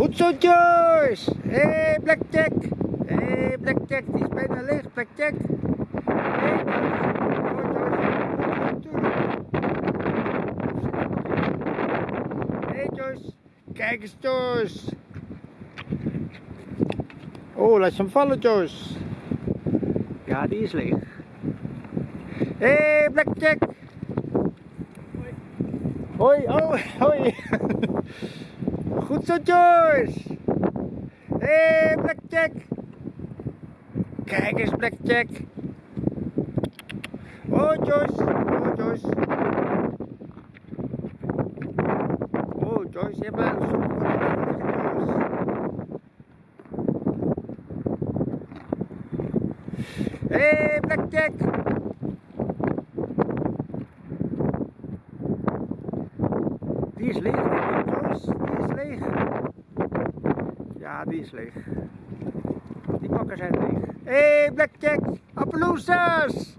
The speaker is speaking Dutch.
Goed zo, Joyce. Hé, hey, Blackjack. Hé, hey, Blackjack. Die is bijna leeg, Blackjack. Hé, hey, Hé, Joyce. Kijk eens, Joyce. Oh, laat je hem vallen, Joyce. Ja, die is leeg. Hé, hey, Blackjack. Hoi, oh, hoi. Zo, Joyce. Hé, hey, Blackjack. Kijk eens, Blackjack. Oh, Joyce. Oh, Joyce. Oh, Joyce, je hebt een Joyce. Hé, hey, Blackjack. Die is leeg, denk ik, Joyce. Die is leeg. Ja, die is leeg. Die pakken zijn leeg. Hé, hey, Blackjack. Appaloosas.